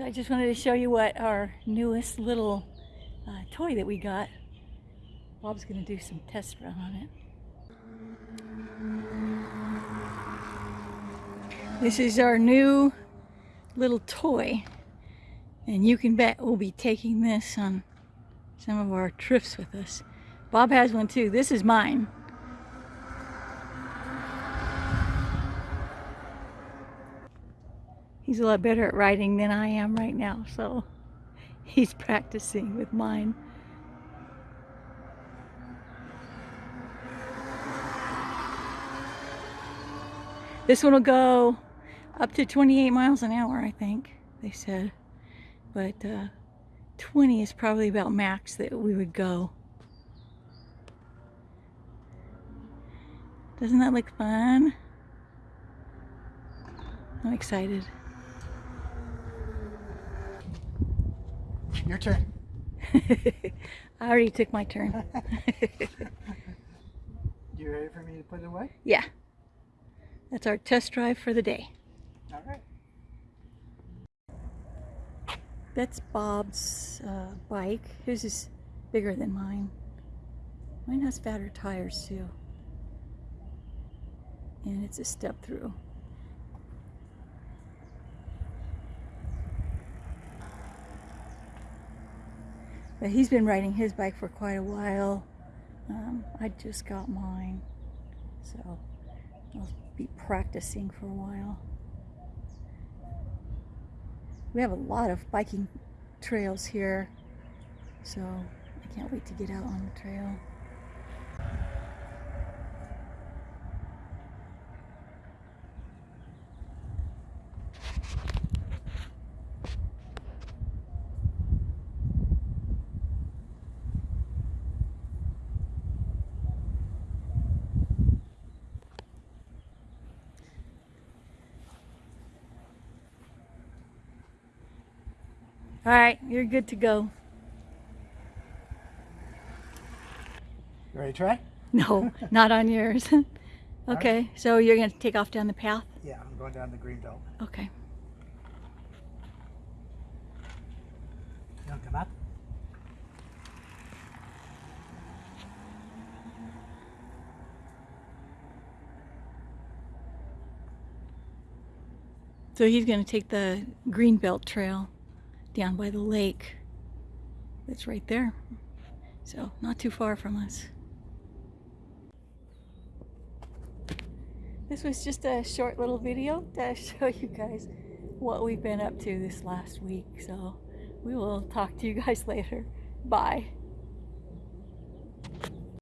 So I just wanted to show you what our newest little uh, toy that we got. Bob's going to do some test run on it. This is our new little toy. And you can bet we'll be taking this on some of our trips with us. Bob has one too. This is mine. He's a lot better at riding than I am right now, so he's practicing with mine. This one will go up to 28 miles an hour, I think, they said. But uh, 20 is probably about max that we would go. Doesn't that look fun? I'm excited. Your turn. I already took my turn. you ready for me to put it away? Yeah. That's our test drive for the day. All right. That's Bob's uh, bike. His is bigger than mine. Mine has fatter tires too. And it's a step through. But he's been riding his bike for quite a while. Um, I just got mine. So I'll be practicing for a while. We have a lot of biking trails here. So I can't wait to get out on the trail. All right, you're good to go. You ready to try? No, not on yours. okay, so you're going to take off down the path? Yeah, I'm going down the green belt. Okay. You want to come up? So he's going to take the Greenbelt Trail down by the lake. It's right there. So not too far from us. This was just a short little video to show you guys what we've been up to this last week. So we will talk to you guys later. Bye.